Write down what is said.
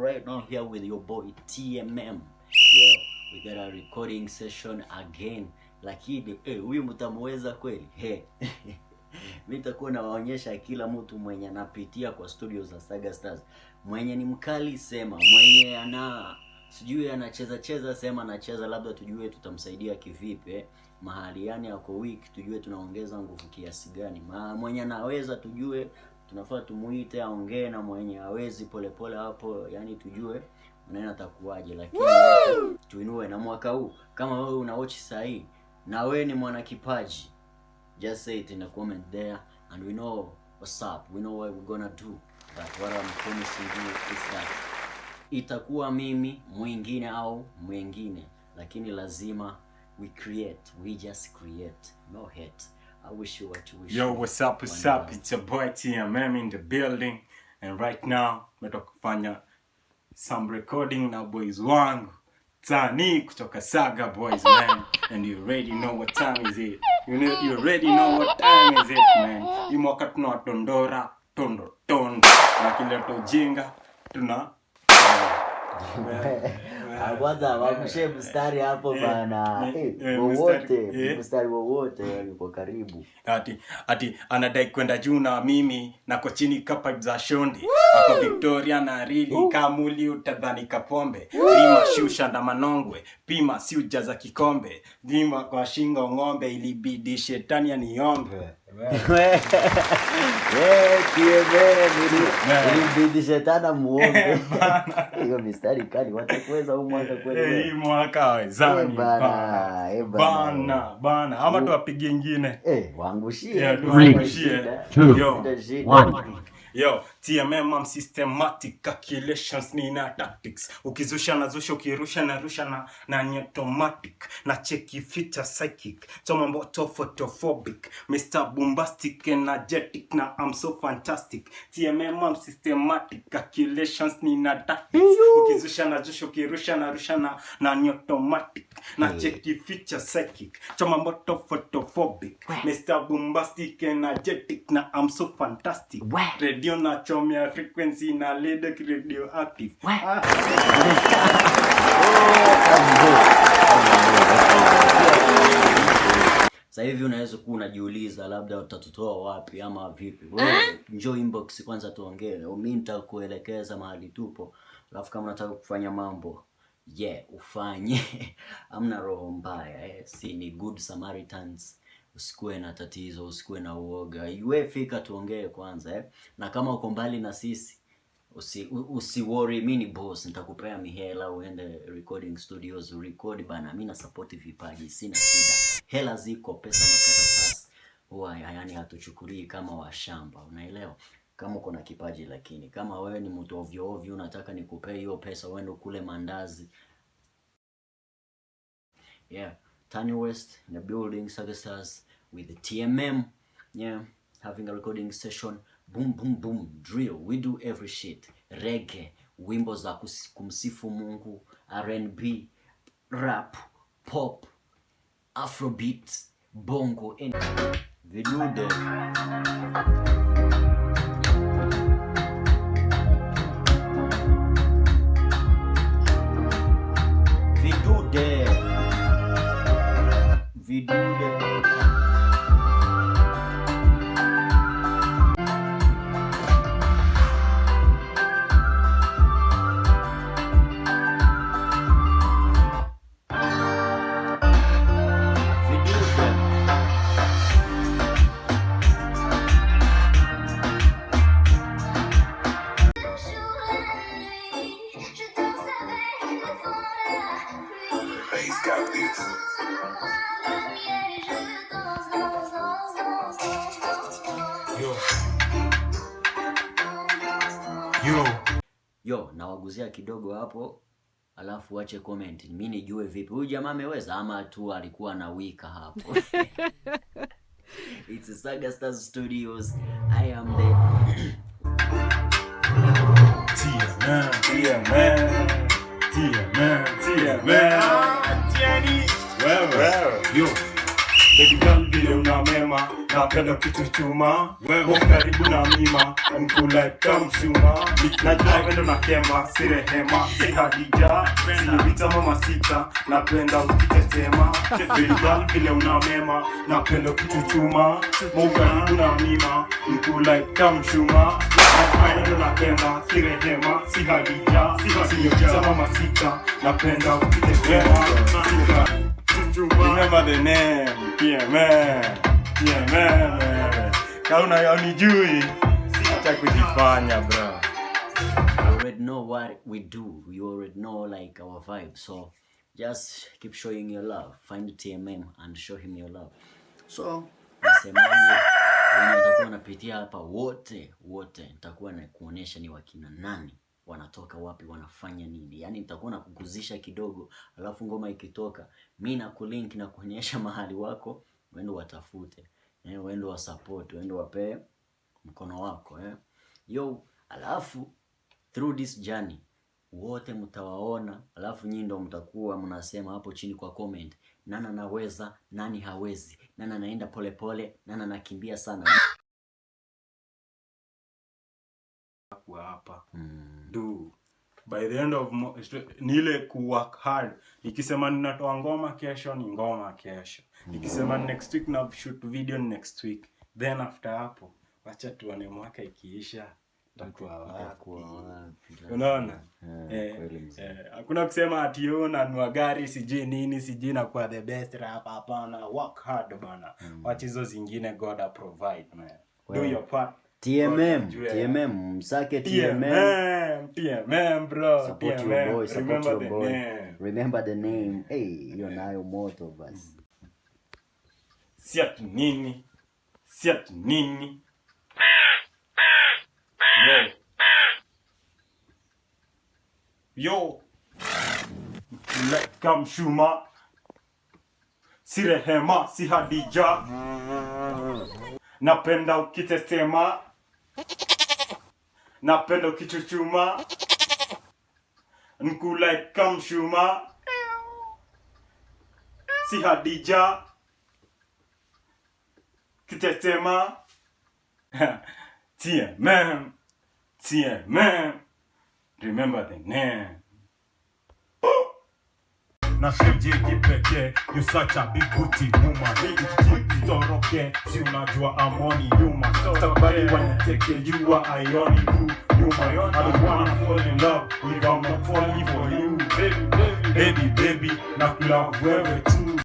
right now here with your boy TMM. Yeah, we got a recording session again. Lakini eh, huyu mtamweza kweli? hey. Mimi nitakuwa nawaonyesha kila mtu mwenye anapitia kwa studio za Saga Stars. Mwenye ni mkali sema, mwenye ana sijui anacheza cheza sema anacheza, labda tujue tutamsaidia kivipi eh. Mahali yani ako weak, tujue tunaongeza nguvu kiasi gani. Ma, mwenye anaweza tujue tunafaa tumuite aongee na mwenye hawezi polepole hapo, yani tujue maneno atakuwaje, lakini tuinue na mwaka huu. Kama wewe una watch sahii na wewe ni mwana kipaji, just say it in the comment there and we know what's up, we know what we're gonna do, but what I'm promising you is that itakuwa mimi mwingine au mwingine, lakini lazima we create, we just create, no hate. I wish you what you wish. Yo, what's up, what's up? love. It's your boy TMM in the building. And right now, metoka kufanya some recording na boys wangu. Tani kutoka Saga Boys, man. And you already know what time is it. You know, you already know what time is it, man. Hii mwaka tunawatondora, tondo, tondo. Na kileta ujinga, tuna... Ah, kwanza wamshe mstari hapo bana. eh, Eh, eh, wowote mstari, eh. wowote yuko karibu. Ati ati anadai kwenda juu na mimi nako chini ka za shondi. Ako victoria na rili kamuli utadhani kapombe. Pima shusha na manongwe. Pima si ujaza kikombe. Dhima kwa shingo ng'ombe ilibidi shetani aniombe ilibidi shetana muombe hiyo mistari kali watakuweza huu mwaka Eh, hii kweli mwaka wezani Eh, bana, bana. eh, bana. ama tuwapige ingine Eh, waangushie Yeah, tu, tuangushie. shida. Two, Shida, shida. one. yo tmm systematic calculations nina tactics. Ukizusha na zusha ukirusha na rusha na na ni automatic na cheki feature psychic. Tomamboto photophobic mr bombastic energetic na i'm so fantastic. Tmm systematic calculations nina tactics. Ukizusha na zusha ukirusha na rusha na na ni automatic na cheki feature psychic. Tomamboto photophobic mr bombastic energetic na i'm so fantastic. Radio na chomia frequency na ledek radioactive. Ah, sasa hivi unaweza kuwa unajiuliza labda utatutoa wapi ama vipi? Wewe njoo inbox kwanza tuongee. Mimi nitakuelekeza mahali tupo. Alafu kama unataka kufanya mambo ye yeah, ufanye. Amna roho mbaya eh. si ni good samaritans usikuwe na tatizo usikuwe na uoga. Iwe fika tuongee kwanza eh. na kama uko mbali na sisi usi, usi worry, mimi ni boss nitakupea mihela uende recording studios record bana. Mimi na support vipaji sina shida. Hela ziko pesa makaratasi huwa yani hatuchukulii kama washamba unaelewa? Kama uko na kipaji lakini. Kama wewe ni mtu ovyo ovyo unataka nikupee hiyo pesa uende kule mandazi. Yeah. Tani West the building Stars with the TMM yeah having a recording session boom boom boom drill. We do every shit. Reggae wimbo za kumsifu Mungu R&B rap pop afrobeat bongo and vidude yo yo yo nawaguzia kidogo hapo alafu wache comment mi nijue vipi huyu jamaa ameweza ama tu alikuwa na wika hapo It's Saga Stars Studios. I am the TMM, TMM, TMM, TMM. Wewe. Yo. Baby girl vile una mema napenda kichuchuma wewe. Karibu na mima mkula kamshuma najua wendo na kema si rehema si hadija. Sinivita mama sita napenda ukitetema baby girl vile una mema napenda kichuchuma karibu na mima mkula kamshuma wendo na kema si rehema si hadija. Sinivita mama sita napenda ukitetema Remember the name, PMM, PMM. Kauna unijui, acha kujifanya bro. You already know what we do. You already know like our vibe. So just keep showing your love. Find TMM and show him your love. So nasemaje, wenye utakuwa wanapitia hapa wote wote, nitakuwa na kuonyesha ni wakina nani wanatoka wapi wanafanya nini. Yani nitakuwa nakuguzisha kidogo alafu ngoma ikitoka mi na nakulink na kuonyesha mahali wako uende watafute. Eh, uende wasupport uende wapee mkono wako eh. yo alafu through this journey wote mtawaona alafu nyinyi ndo mtakuwa mnasema hapo chini kwa comment nani anaweza nani hawezi nani anaenda polepole nani anakimbia sana Kuwa hapa. mm. Do. By the end of ni ile ku work hard. Nikisema ninatoa ngoma kesho ni ngoma kesho. Nikisema mm. next week na shoot video next week. Then after hapo wacha tuone mwaka ikiisha? Unaona? Eh, Eh, hakuna kusema ati nanua gari sijui nini sijui nakuwa the best rap hapana work hard bana wacha hizo zingine god provide man do your part TMM, TMM, msake TMM. TMM bro Support TMM your boy, support remember your boy. name Remember the name. Hey, hiyo nayo moto basi. si ati nini si ati nini yo yo like Shuma. si rehema si hadija napenda ukitesema Napenda kichuchuma, nkula ikamshuma, si Hadija. Kitetema. tiens même, tiens même, remember the name. Na seje kipekee you such a big booty woman. Toroke si unajua amoni yuma stabali waniteke you are ironic yuma I don't wanna fall in love if I'm not falling for you. Baby baby baby na kula wewe tu